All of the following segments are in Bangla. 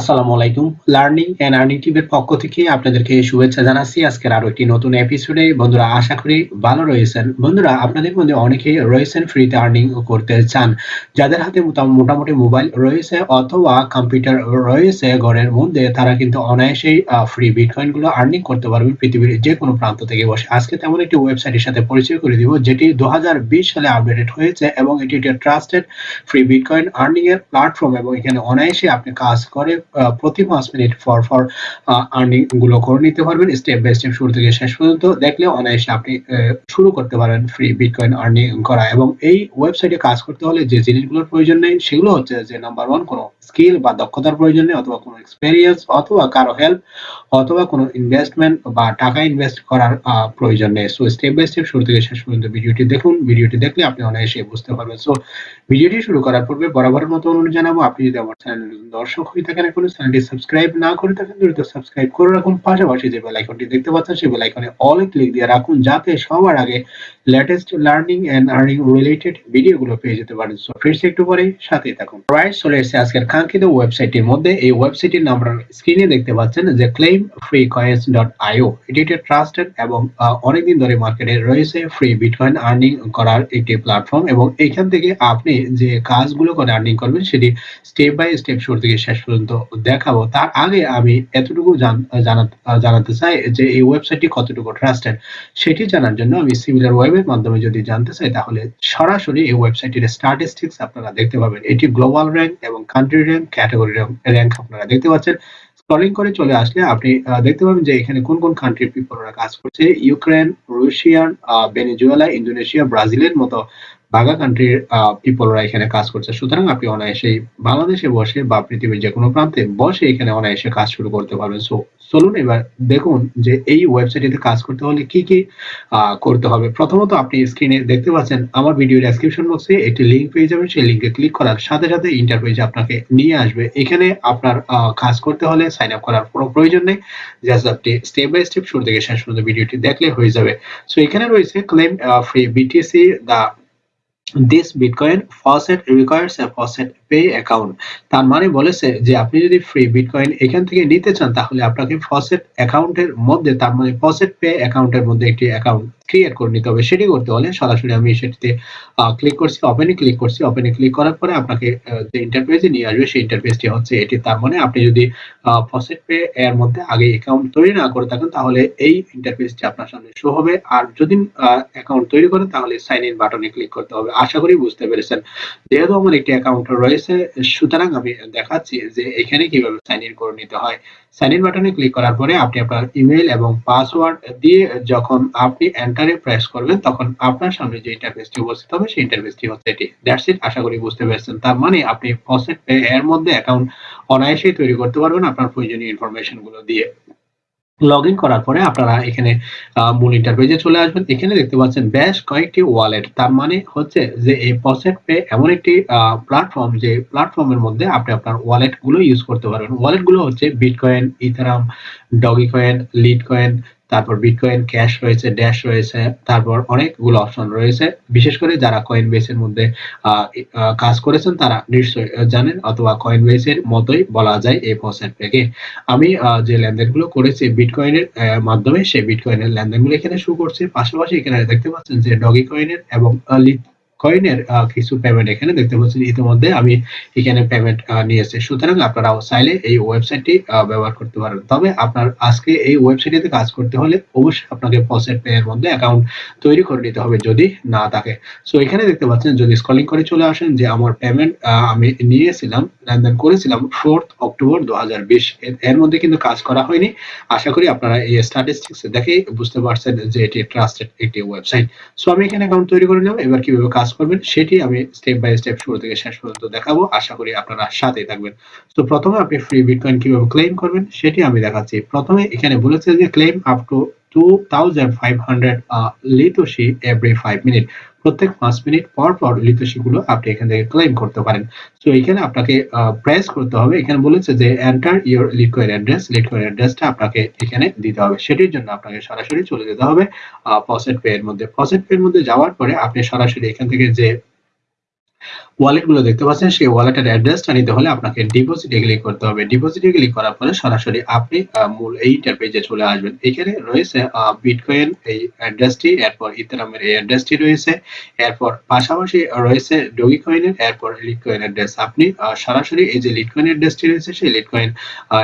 আসসালামু আলাইকুম। লার্নিং এন্ড আর্নিং টিমের পক্ষ থেকে আপনাদেরকে শুভেচ্ছা জানাচ্ছি। আজকের আরও একটি নতুন এপিসোডে বন্ধুরা, আশা করি ভালো রয়েছেন। বন্ধুরা, আপনাদের মধ্যে অনেকেই রয়েছেন ফ্রিতে আর্নিং করতে চান। যাদের হাতে মোটামুটি মোবাইল রয়েছে অথবা কম্পিউটার রয়েছে ঘরের মধ্যে, তারা কিন্তু অনায়াসেই ফ্রি বিটকয়েনগুলো আর্নিং করতে পারবেন পৃথিবীর যে কোনো প্রান্ত থেকে বসে। আজকে তেমন একটি ওয়েবসাইটের সাথে পরিচয় করে দিব, যেটি দু হাজার বিশ সালে আপডেটেড হয়েছে এবং এটি একটি ট্রাস্টেড ফ্রি বিটকয়েন আর্নিং এর প্ল্যাটফর্ম এবং এখানে অনায়াসে আপনি কাজ করে প্রতি পাঁচ মিনিট ফর ফর আর্নিংগুলো করে নিতে পারবেন। স্টেপ বাই স্টেপ শুরু থেকে শেষ পর্যন্ত দেখলে অনায়াসে আপনি শুরু করতে পারেন ফ্রি বিটকয়েন আর্নিং করা। এবং এই ওয়েবসাইটে কাজ করতে হলে যে জিনিসগুলোর প্রয়োজন নেই, সেগুলো হচ্ছে যে নাম্বার ওয়ান কোনো স্কিল বা দক্ষতার প্রয়োজন অথবা কোনো এক্সপেরিয়েন্স অথবা কারও হেল্প অথবা কোনো ইনভেস্টমেন্ট বা টাকা ইনভেস্ট করার প্রয়োজন নেই। সো স্টেপ বাই স্টেপ শুরু থেকে শেষ পর্যন্ত ভিডিওটি দেখুন। ভিডিওটি দেখলে আপনি অনায়াসে বুঝতে পারবেন। সো ভিডিওটি শুরু করার পূর্বে বরাবরের মতো অনুরোধ জানাব, আপনি যদি আমার চ্যানেল দর্শক হয়ে থাকেন এখনও চ্যানেলটি সাবস্ক্রাইব না করে থাকেন, দ্রুত সাবস্ক্রাইব করে রাখুন। পাশাপাশি যে বেল আইকনটি দেখতে পাচ্ছেন, সেই বেল আইকনে অল ক্লিক দিয়ে রাখুন, যাতে সবার আগে latest learning and earning related ভিডিওগুলো পেয়ে যেতে পারেন। সো ফ্রেন্ডস একটু পরে সাথেই থাকুন। রাইট চলে এসেছে আজকের কাঙ্ক্ষিত ওয়েবসাইটের মধ্যে এই ওয়েবসাইটের নাম স্ক্রিনে দেখতে পাচ্ছেন যে claim free coins dot io এটি একটি ট্রাস্টেড এবং অনেকদিন ধরে মার্কেটে রয়েছে ফ্রি বিটকয়েন আর্নিং করার একটি প্ল্যাটফর্ম এবং এখান থেকে আপনি যে কাজগুলো করে আর্নিং করবেন সেটি স্টেপ বাই স্টেপ শুরু থেকে শেষ পর্যন্ত দেখাবো। তার আগে আমি এতটুকু জানাতে চাই যে এই ওয়েবসাইটটি কতটুকু ট্রাস্টেড সেটি জানার জন্য আমি সিমিলার ওয়েবের মাধ্যমে যদি জানতে চাই তাহলে সরাসরি এই ওয়েবসাইটের স্ট্যাটিস্টিক্স আপনারা দেখতে পাবেন। এটি গ্লোবাল র্যাঙ্ক এবং কান্ট্রি র্যাঙ্ক ক্যাটাগরি র্যাঙ্ক আপনারা দেখতে পাচ্ছেন। স্ক্রলিং করে চলে আসলে আপনি দেখতে পাবেন যে এখানে কোন কোন কান্ট্রির পিপলরা কাজ করছে। ইউক্রেন রুশিয়ান ভেনেজুয়েলা ইন্দোনেশিয়া ব্রাজিলের মতো বাঘা কান্ট্রির পিপলরা এখানে কাজ করছে। সুতরাং আপনি অনায়াসে বাংলাদেশে বসে বা পৃথিবীর যে কোনো প্রান্তে বসে এখানে অনায়াসে কাজ শুরু করতে পারবেন। সো, চলুন এবার দেখুন যে এই ওয়েবসাইটে কাজ করতে হলে কি কি করতে হবে। প্রথমত আপনি স্ক্রিনে দেখতে পাচ্ছেন আমার ভিডিও ডেসক্রিপশন বক্সে একটি লিঙ্ক পেয়ে যাবেন। সেই লিঙ্কে ক্লিক করার সাথে সাথে ইন্টারপেজে আপনাকে নিয়ে আসবে। এখানে আপনার কাজ করতে হলে সাইন আপ করার কোনো প্রয়োজন নেই। জাস্ট আপনি স্টেপ বাই স্টেপ শুরু থেকে শেষ পর্যন্ত ভিডিওটি দেখলে হয়ে যাবে। সো, এখানে রয়েছে claim free BTC the this bitcoin faucet requires a faucet pay account তার মানে বলেছে যে আপনি যদি ফ্রি বিটকয়েন এখান থেকে নিতে চান, তাহলে আপনাকে ফসেট অ্যাকাউন্টের মধ্যে, তার মানে ফসেট পে অ্যাকাউন্টের মধ্যে একটি অ্যাকাউন্ট ক্রিয়েট করে নিতে হবে সেটি করতে হলে সরাসরি আমি সেটিতে ক্লিক করছি ওপেনে ক্লিক করছি ওপেনে ক্লিক করার পরে আপনাকে যে ইন্টারফেসে নিয়ে আসবে সেই ইন্টারফেসটি হচ্ছে এটি। তার মানে আপনি যদি ফসেট পে এর মধ্যে আগে অ্যাকাউন্ট তৈরি না করে থাকেন, তাহলে এই ইন্টারফেসটি আপনার সামনে শো হবে। আর যদি অ্যাকাউন্ট তৈরি করেন, তাহলে সাইন ইন বাটনে ক্লিক করতে হবে। আশা করি বুঝতে পেরেছেন। যেহেতু আমার একটি অ্যাকাউন্ট রয়েছে, সুতরাং আমি দেখাচ্ছি যে এখানে কীভাবে সাইন ইন করে নিতে হয়। সাইন ইন বাটনে ক্লিক করার পরে আপনি আপনার ইমেল এবং পাসওয়ার্ড দিয়ে যখন আপনি এন্টারে প্রেস করবেন, তখন আপনার সামনে যে ইন্টারফেসটি উপস্থিত হবে, সেই ইন্টারফেসটি হচ্ছে এটি। দ্যাটস ইট আশা করি বুঝতে পেরেছেন। তার মানে আপনি ফসেট এর মধ্যে অ্যাকাউন্ট অনায়াসেই তৈরি করতে পারবেন আপনার প্রয়োজনীয় ইনফরমেশনগুলো দিয়ে। লগ ইন করার পরে আপনারা এখানে মূল ইন্টারপেজে চলে আসবেন। এখানে দেখতে পাচ্ছেন বেশ কয়েকটি ওয়ালেট তার মানে হচ্ছে যে এই পসেট পে এমন একটি প্ল্যাটফর্ম যে প্ল্যাটফর্মের মধ্যে আপনি আপনার ওয়ালেটগুলো ইউজ করতে পারবেন। ওয়ালেটগুলো হচ্ছে bitcoin ethereum doge coin lite coin তারপর বিটকয়েন ক্যাশ রয়েছে ড্যাশ রয়েছে, তারপর অনেকগুলো অপশন রয়েছে। বিশেষ করে যারা কয়েন বেসের মধ্যে কাজ করেছেন, তারা নিশ্চয়ই জানেন অথবা কয়েন বেসের মতোই বলা যায় এই ফসেটটাকে আমি যে লেনদেনগুলো করেছি বিটকয়েনের মাধ্যমে, সেই বিটকয়েনের লেনদেনগুলো এখানে শুরু করছি। পাশাপাশি এখানে দেখতে পাচ্ছেন যে ডগি কয়েনের এবং কয়েনের কিছু পেমেন্ট এখানে দেখতে পাচ্ছেন ইতিমধ্যে আমি এখানে পেমেন্ট নিয়েছি সুতরাং আপনারাও চাইলে এই ওয়েবসাইটটি ব্যবহার করতে পারেন। তবে আপনার আজকে এই ওয়েবসাইটে কাজ করতে হলে অবশ্যই আপনাকে পসেট পে এর মধ্যে অ্যাকাউন্ট তৈরি করে নিতে হবে যদি না থাকে। সো এখানে দেখতে পাচ্ছেন যদি স্কলিং করে চলে আসেন যে আমার পেমেন্ট আমি নিয়েছিলাম লেনদেন করেছিলাম ফোর্থ অক্টোবর দু হাজার বিশ। এর মধ্যে কিন্তু কাজ করা হয়নি। আশা করি আপনারা এই স্ট্যাটিস্টিক্স দেখে বুঝতে পারছেন যে এটি ট্রাস্টেড একটি ওয়েবসাইট সো আমি এখানে অ্যাকাউন্ট তৈরি করে নেব এবার কীভাবে কাজ করবেন, সেটি আমি স্টেপ বাই স্টেপ শুরু থেকে শেষ পর্যন্ত দেখাবো। আশা করি আপনারা সাথে থাকবেন। তো প্রথমে আপনি ফ্রি বিটকয়েন কীভাবে ক্লেম করবেন, সেটি আমি দেখাচ্ছি। প্রথমে এখানে বলেছে যে claim up to two thousand five hundred litoshi every five minute প্রত্যেক পাঁচ মিনিট পর পর লিথোসিগুলো আপনি এখান থেকে ক্লেম করতে পারেন। তো এখানে আপনাকে প্রেস করতে হবে। এখানে বলেছে যে enter your litecoin address litecoin অ্যাড্রেসটা আপনাকে এখানে দিতে হবে। সেটির জন্য আপনাকে সরাসরি চলে যেতে হবে ফসেট পে এর মধ্যে। ফসেট পে এর মধ্যে যাওয়ার পরে আপনি সরাসরি এখান থেকে যে ওয়ালেটগুলো দেখতে পাচ্ছেন, সেই ওয়ালেটের অ্যাড্রেসটা নিতে হলে আপনাকে ডিপোজিটে ক্লিক করতে হবে। ডিপোজিটে ক্লিক করার পরে সরাসরি আপনি মূল এই ইন্টারপেজে চলে আসবেন। এখানে রয়েছে বিটকয়েন এই অ্যাড্রেসটি এরপর ইথারামের এই অ্যাড্রেসটি রয়েছে, এরপর পাশাপাশি রয়েছে ডগি কয়েনের এরপর লিটকয়েন অ্যাড্রেস আপনি সরাসরি এই যে লিটকয়েন অ্যাড্রেসটি রয়েছে, সেই লিটকয়েন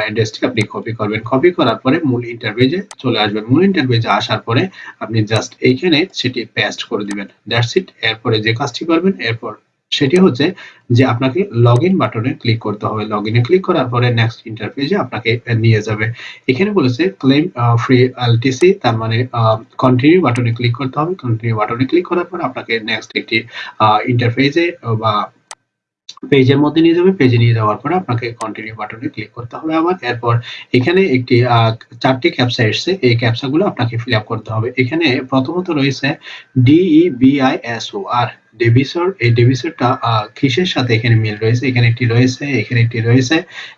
অ্যাড্রেসটি আপনি কপি করবেন। কপি করার পরে মূল ইন্টারপেজে চলে আসবেন। মূল ইন্টারপেজে আসার পরে আপনি জাস্ট এইখানে সেটি পেস্ট করে দিবেন। দ্যাটস ইট এরপরে যে কাজটি করবেন, এরপর সেটি হচ্ছে যে আপনাকে লগ ইন বাটনে ক্লিক করতে হবে। লগ ইনে ক্লিক করার পরে নেক্সট ইন্টারফেসে আপনাকে নিয়ে যাবে। এখানে বলেছে ক্লেম ফ্রি এলটিসি তার মানে কন্টিনিউ বাটনে ক্লিক করতে হবে। কন্টিনিউ বাটনে ক্লিক করার পর আপনাকে নেক্সট একটি ইন্টারফেসে বা পেজের মধ্যে নিয়ে যাবে পেজে নিয়ে যাওয়ার পরে আপনাকে কন্টিনিউ বাটনে ক্লিক করতে হবে আবার। এরপর এখানে একটি চারটি ক্যাপসা এসছে। এই ক্যাপসাগুলো আপনাকে ফিল আপ করতে হবে। এখানে প্রথমত রয়েছে ডিই বিআই এস ও আর ডেভিসর এই ডেভিসরটা কিসের সাথে এখানে মিল রয়েছে? এখানে একটি রয়েছে, এখানে একটি রয়েছে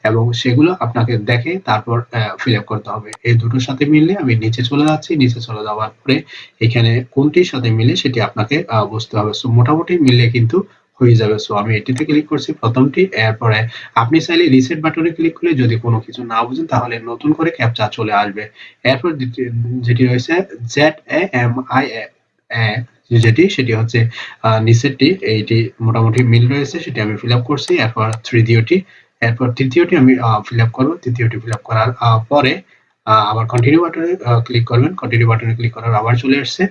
এবং সেগুলো আপনাকে দেখে তারপর ফিল আপ করতে হবে। এই দুটোর সাথে মিললে আমি নিচে চলে যাচ্ছি। নিচে চলে যাওয়ার পরে এখানে কোনটির সাথে মিলে সেটি আপনাকে বুঝতে হবে। সো মোটামুটি মিললে কিন্তু হয়ে যাবে। সো আমি এটিতে ক্লিক করছি। প্রথমটি, এরপরে আপনি চাইলে রিসেট বাটনে ক্লিক করলে যদি কোনো কিছু না বুঝেন, তাহলে নতুন করে ক্যাপচা চলে আসবে। এরপর যেটি রয়েছে Z A M I A যেটি, সেটি হচ্ছে নিচেরটি, এইটি মোটামুটি মিল রয়েছে, সেটি আমি ফিল আপ করছি। এরপর তৃতীয়টি এরপর তৃতীয়টি আমি ফিল আপ করব। তৃতীয়টি ফিল আপ করার পরে আবার কন্টিনিউ বাটনে ক্লিক করবেন। কন্টিনিউ বাটনে ক্লিক করার আবার চলে আসছে।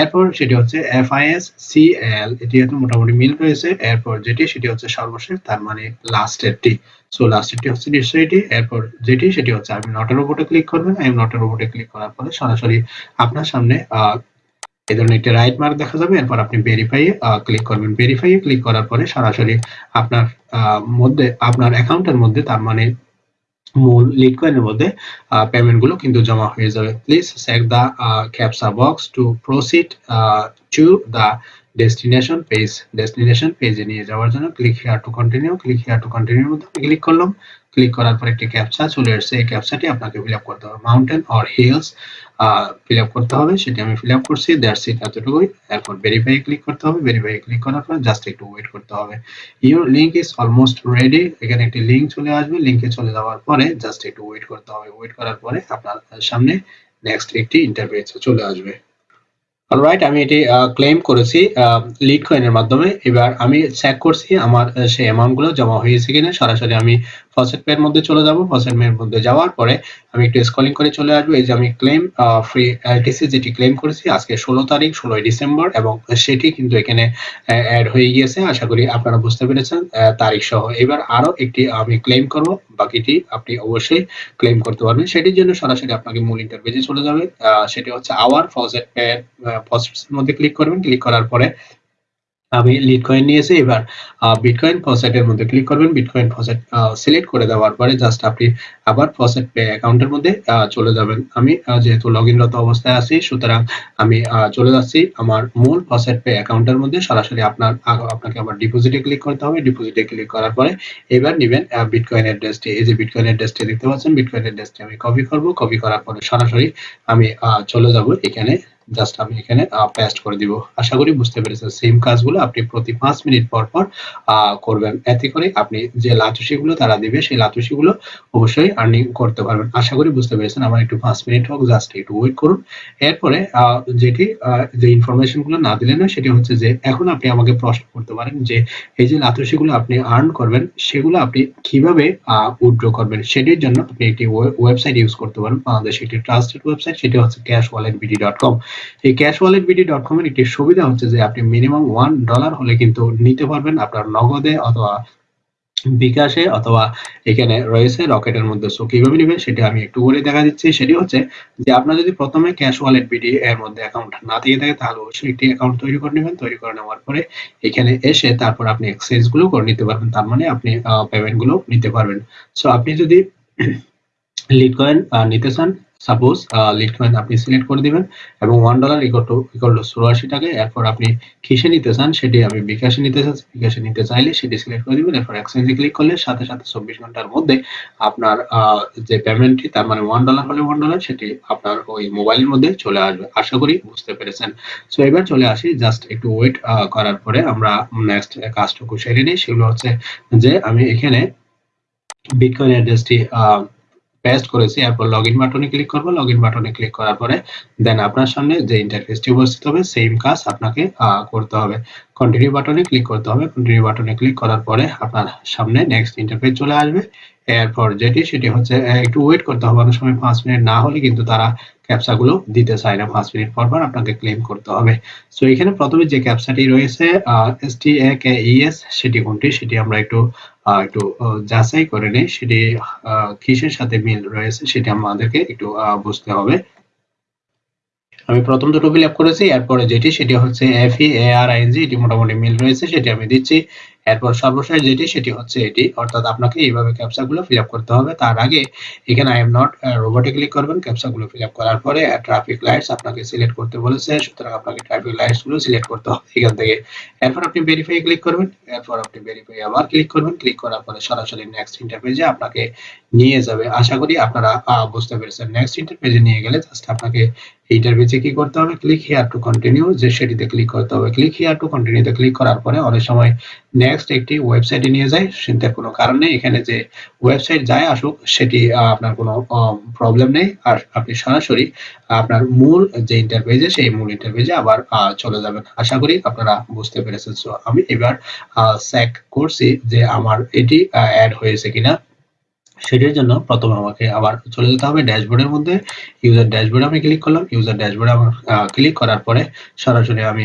এরপর সেটি হচ্ছে F I S C L এটি মোটামুটি মিল রয়েছে। এরপর যেটি, সেটি হচ্ছে সর্বশেষ, তার মানে লাস্টেরটি সো লাস্টেরটি হচ্ছে নিশ্চয়ই এরপর যেটি, সেটি হচ্ছে আমি নটের উপরে ক্লিক করবেন। আমি নটের উপরে ক্লিক করার পরে সরাসরি আপনার সামনে এই ধরনের একটি রাইট মার্ক দেখা যাবে। এরপর আপনি ভেরিফাই ক্লিক করবেন। ভেরিফাই ক্লিক করার পরে সরাসরি আপনার মধ্যে, আপনার অ্যাকাউন্টের মধ্যে, তার মানে মূল লিটকয়েনের মধ্যে পেমেন্টগুলো কিন্তু জমা হয়ে যাবে। Please check the captcha box to proceed to the destination page destination পেজে নিয়ে যাওয়ার জন্য click here to continue click here to continue মধ্যে ক্লিক করলাম। ক্লিক করার পর একটি ক্যাপচা চলে আসছে এই ক্যাপচাটি আপনাকে ফিল আপ করতে হবে। Mountain or hills fill up করতে হবে। সেটি আমি ফিল আপ করছি। দ্যাটস ইট এতটুকুই। এরপর ভেরিফাই ক্লিক করতে হবে। ভেরিফাই ক্লিক করার পর জাস্ট একটু ওয়েট করতে হবে। Your link is almost ready এখানে একটি লিঙ্ক চলে আসবে। লিঙ্কে চলে যাওয়ার পরে জাস্ট একটু ওয়েট করতে হবে। ওয়েট করার পরে আপনার সামনে নেক্সট একটি ইন্টারভিউ চলে আসবে। অলরাইট আমি এটি ক্লেম করেছি লিড কয়েনের মাধ্যমে। এবার আমি চেক করছি আমার সেই অ্যামাউন্টগুলো জমা হয়েছে কিনা। সরাসরি আমি ফসেট পের মধ্যে চলে যাব। ফসেট পের মধ্যে যাওয়ার পরে আমি একটু স্কলিং করে চলে আসব। এই যে আমি ক্লেম ফ্রি এলটিসি যেটি ক্লেম করেছি, আজকে ষোলো তারিখ, ষোলোই ডিসেম্বর এবং সেটি কিন্তু এখানে অ্যাড হয়ে গিয়েছে। আশা করি আপনারা বুঝতে পেরেছেন তারিখ সহ। এবার আরও একটি আমি ক্লেম করব। বাকিটি আপনি অবশ্যই ক্লেম করতে পারবেন। সেটির জন্য সরাসরি আপনাকে মূল ইন্টারভেজে চলে যাবে। সেটি হচ্ছে আওয়ার ফসেট পের ফসেটসের মধ্যে ক্লিক করবেন। ক্লিক করার পরে আমি লিড কয়েন নিয়েছি, এবার বিটকয়েন ফসেটের মধ্যে ক্লিক করবেন। বিটকয়েন ফসেট সিলেক্ট করে দেওয়ার পরে জাস্ট আপনি আবার ফসেট পে অ্যাকাউন্টের মধ্যে চলে যাবেন। আমি যেহেতু লগ ইনরত অবস্থায় আছি, সুতরাং আমি চলে যাচ্ছি। আমার মূল ফসেট পে অ্যাকাউন্টের মধ্যে সরাসরি আপনার আপনাকে আবার ডিপোজিটে ক্লিক করতে হবে। ডিপোজিটে ক্লিক করার পরে এবার নেবেন বিটকয়েন অ্যাড্রেসটি এই যে বিটকয়েন অ্যাড্রেসটি দেখতে পাচ্ছেন বিটকয়েন অ্যাড্রেসটি আমি কপি করব। কপি করার পরে সরাসরি আমি চলে যাব এখানে। জাস্ট আমি এখানে পেস্ট করে দিব। আশা করি বুঝতে পেরেছেন সেম কাজগুলো আপনি প্রতি পাঁচ মিনিট পর পর করবেন। এতে করে আপনি যে লাতুসি গুলো তারা দিবে, সেই লাতুসি গুলো অবশ্যই আর্নিং করতে পারবেন। আশা করি বুঝতে পেরেছেন, আমার একটু পাঁচ মিনিট হোক জাস্ট একটু ওয়েট করুন। এরপরে যেটি যে ইনফরমেশনগুলো না দিলে না সেটি হচ্ছে যে, এখন আপনি আমাকে প্রশ্ন করতে পারেন যে, এই যে লাতুসি গুলো আপনি আর্ন করবেন, সেগুলো আপনি কীভাবে উইথড্র করবেন? সেটির জন্য আপনি একটি ওয়েবসাইট ইউজ করতে পারেন। বাংলাদেশ একটি ট্রাস্টেড ওয়েবসাইট সেটি হচ্ছে cash wallet BD dot com এই cash wallet BD dot com এর একটি সুবিধা হচ্ছে যে আপনি মিনিমাম ওয়ান ডলার হলে কিন্তু নিতে পারবেন আপনার নগদে অথবা বিকাশে অথবা এখানে রয়েছে রকেটের মধ্যে। সো কীভাবে নেবেন সেটা আমি একটু বলে দেখা দিচ্ছি। সেটি হচ্ছে যে আপনার যদি প্রথমে ক্যাশ ওয়ালেট বিডি এর মধ্যে অ্যাকাউন্ট না দিয়ে থাকে, তাহলে অবশ্যই একটি অ্যাকাউন্ট তৈরি করে নেবেন। তৈরি করে নেওয়ার পরে এখানে এসে তারপর আপনি এক্সচেঞ্জগুলো করে নিতে পারবেন। তার মানে আপনি পেমেন্টগুলো নিতে পারবেন। সো আপনি যদি লিড কয়েন নিতে চান সাপোজ লিড কয়েন আপনি সিলেক্ট করে দিবেন এবং one dollar equal to equal to টাকা এরপর আপনি কিসে নিতে চান সেটি আমি বিকাশে নিতে চান বিকাশে নিতে চাইলে সেটি সিলেক্ট করে দিবেন। এরপর এক্সচেঞ্জে ক্লিক করলে সাথে সাথে চব্বিশ ঘণ্টার মধ্যে আপনার যে পেমেন্টটি তার মানে ওয়ান ডলার হলে ওয়ান ডলার সেটি আপনার ওই মোবাইলের মধ্যে চলে আসবে। আশা করি বুঝতে পেরেছেন। সো এবার চলে আসি জাস্ট একটু ওয়েট করার পরে আমরা নেক্সট কাজটুকু সেরে নিই। সেগুলো হচ্ছে যে আমি এখানে বিটকয়েন অ্যাড্রেসটি পেস্ট করেছি, এরপর লগ ইন বাটনে ক্লিক করব। লগ ইন বাটনে ক্লিক করার পরে দেন আপনার সামনে যে ইন্টারফেসটি উপস্থিত হবে সেম কাজ আপনাকে করতে হবে। কন্টিনিউ বাটনে ক্লিক করতে হবে। কন্টিনিউ বাটনে ক্লিক করার পরে আপনার সামনে নেক্সট ইন্টারফেস চলে আসবে। এরপর যেটি, সেটি হচ্ছে একটু ওয়েট করতে হবে, অনেক সময় পাঁচ মিনিট না হলে কিন্তু তারা ক্যাপসা গুলো দিতে চায় না। পাঁচ মিনিট পর পর আপনাকে ক্লেম করতে হবে। সো এখানে প্রথমে যে ক্যাপসাটি রয়েছে এস টি এ কে সেটি কোনটি? সেটি আমরা একটু একটু যাচাই করে নিই। সেটি কিসের সাথে মিল রয়েছে, সেটি আমাদেরকে একটু বুঝতে হবে। আমি প্রথম দুটো ফিল আপ করেছি, এরপরে যেটি, সেটি হচ্ছে এফ ই এ আর আইএনজি এটি মোটামুটি মিল রয়েছে, সেটি আমি দিচ্ছি। এরপর সর্বশেষ যেটি, সেটি হচ্ছে এটি। অর্থাৎ আপনাকে এইভাবে ক্যাপচা গুলো ফিল আপ করতে হবে। তার আগে এখানে আই এম নট রোবটে ক্লিক করবেন ক্যাপচা গুলো ফিল আপ করার পরে ট্রাফিক লাইটস আপনাকে সিলেক্ট করতে বলেছে। সুতরাং আপনাকে ট্রাফিক লাইটসগুলো সিলেক্ট করতে হবে এখান থেকে। এরপর আপনি ভেরিফাই ক্লিক করবেন। এরপর আপনি ভেরিফাই আবার ক্লিক করবেন। ক্লিক করার পরে সরাসরি নেক্সট ইন্টারপেজে আপনাকে নিয়ে যাবে। আশা করি আপনারা বুঝতে পেরেছেন। নেক্সট ইন্টারপেজে নিয়ে গেলে জাস্ট আপনাকে ইন্টারভিউতে কি করতে হবে? ক্লিক হিয়ার টু কন্টিনিউ যে সেটিতে ক্লিক করতে হবে ক্লিক হিয়ার টু কন্টিনিউতে ক্লিক করার পরে অনেক সময় একটি ওয়েবসাইটে নিয়ে যায় চিন্তার কোনো কারণ নেই। এখানে যে ওয়েবসাইট যায় আসুক, সেটি আপনার কোনো প্রবলেম নেই। আর আপনি সরাসরি আপনার মূল যে ইন্টারভেজে সেই মূল ইন্টারভেজে আবার চলে যাবেন। আশা করি আপনারা বুঝতে পেরেছেন। সো আমি এবার চেক করছি যে আমার এটি অ্যাড হয়েছে কিনা। সেটির জন্য প্রথমে আমাকে আবার চলে যেতে হবে ড্যাশবোর্ডের মধ্যে। ইউজার ড্যাশবোর্ডে আমি ক্লিক করলাম। ইউজার ড্যাশবোর্ডে আমার ক্লিক করার পরে সরাসরি আমি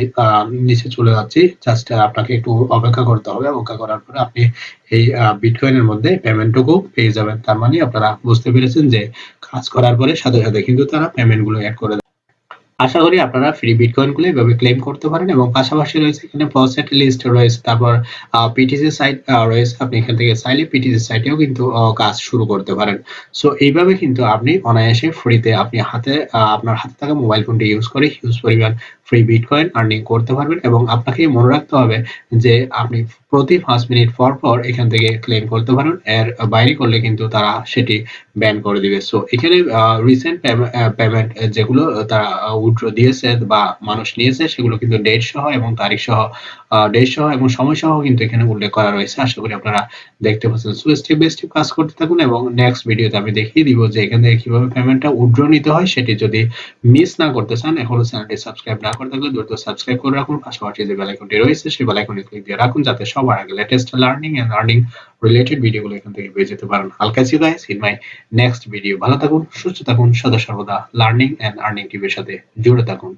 নিচে চলে যাচ্ছি। জাস্ট আপনাকে একটু অপেক্ষা করতে হবে। অপেক্ষা করার পরে আপনি এই বিটকয়েনের মধ্যে পেমেন্টটুকু পেয়ে যাবেন। তার মানে আপনারা বুঝতে পেরেছেন যে কাজ করার পরে সাথে সাথে কিন্তু তারা পেমেন্টগুলো অ্যাড করে। আশা করি আপনারা ফ্রি বিটকয়েনগুলো এভাবে ক্লেম করতে পারেন এবং পাশাপাশি রয়েছে এখানে প্রসেট লিস্ট রয়েছে, তারপর পিটিসি সাইট রয়েছে, আপনি এখান থেকে চাইলে পিটিসি সাইটেও কিন্তু কাজ শুরু করতে পারেন। সো এইভাবে কিন্তু আপনি অনায়াসে ফ্রিতে আপনি হাতে আপনার হাতে থাকা মোবাইল ফোনটি ইউজ করে হিউজ পরিমাণ ফ্রি বিটকয়েন আর্নিং করতে পারবেন এবং আপনাকে মনে রাখতে হবে যে আপনি প্রতি পাঁচ মিনিট পর পর এখান থেকে ক্লেম করতে পারেন, এর বাইরে করলে কিন্তু তারা সেটি ব্যান করে দিবে। সো এখানে রিসেন্ট পেমেন্ট যেগুলো, তারা উইথড্র দিয়েছে বা মানুষ নিয়েছে, সেগুলো কিন্তু ডেট সহ এবং তারিখ সহ ডেট সহ এবং সময় সহ কিন্তু এখানে উল্লেখ করা রয়েছে। আশা করি আপনারা দেখতে পাচ্ছেন। সো স্টেপ বাই স্টেপ কাজ করতে থাকুন এবং নেক্সট ভিডিওতে আমি দেখিয়ে দিব যে এখান থেকে কীভাবে পেমেন্টটা উইথড্র নিতে হয়, সেটি যদি মিস না করতে চান, এখনও চ্যানেলটি সাবস্ক্রাইব না করে থাকলে দ্রুত সাবস্ক্রাইব করে রাখুন। পাশাপাশি যে বেল আইকনটি রয়েছে, সেই বেল আইকনে ক্লিক দিয়ে রাখুন, যাতে সবার আগে latest learning and earning related ভিডিওগুলো এখান থেকে পেয়ে যেতে পারেন। হালকা see guys in my next video ভালো থাকুন, সুস্থ থাকুন, সদা সর্বদা লার্নিং এন্ড আর্নিং টিভির সাথে জুড়ে থাকুন